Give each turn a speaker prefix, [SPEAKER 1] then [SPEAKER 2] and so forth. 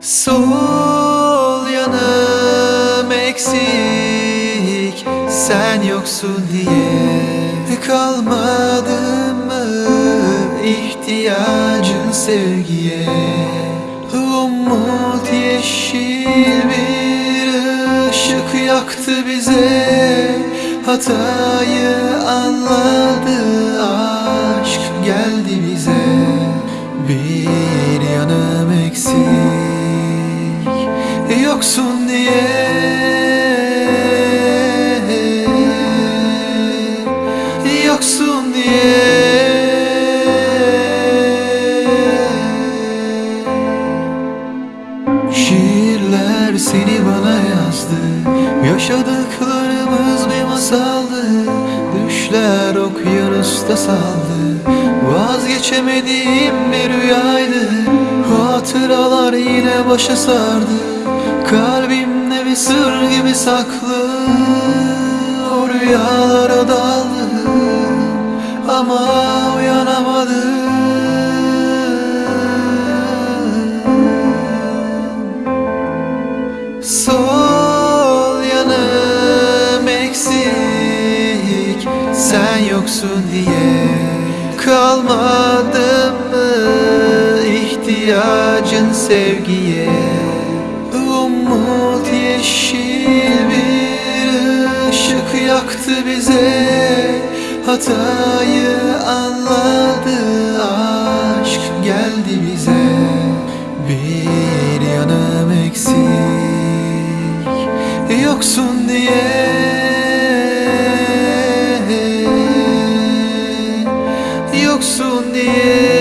[SPEAKER 1] Sol yanım eksik Sen yoksun diye Kalmadı mı ihtiyacın sevgiye? Umut yeşil bir ışık yaktı bize Hatayı anladı aşk geldi bize. Bir Yoksun diye. Yoksun diye. Şiirler seni bana yazdı. Yaşadıklarımız bir masaldı. Düşler okyanusta saldı. Vazgeçemediğim bir rüyaydı. Hatıralar yine başa sardı saklı O rüyalara daldım Ama uyanamadım Sol yanım eksik Sen yoksun diye Kalmadı mı ihtiyacın sevgiye? Umut yeşil bıraktı bize Hatayı anladı aşk geldi bize. Bir yanım eksik yoksun diye. Yoksun diye.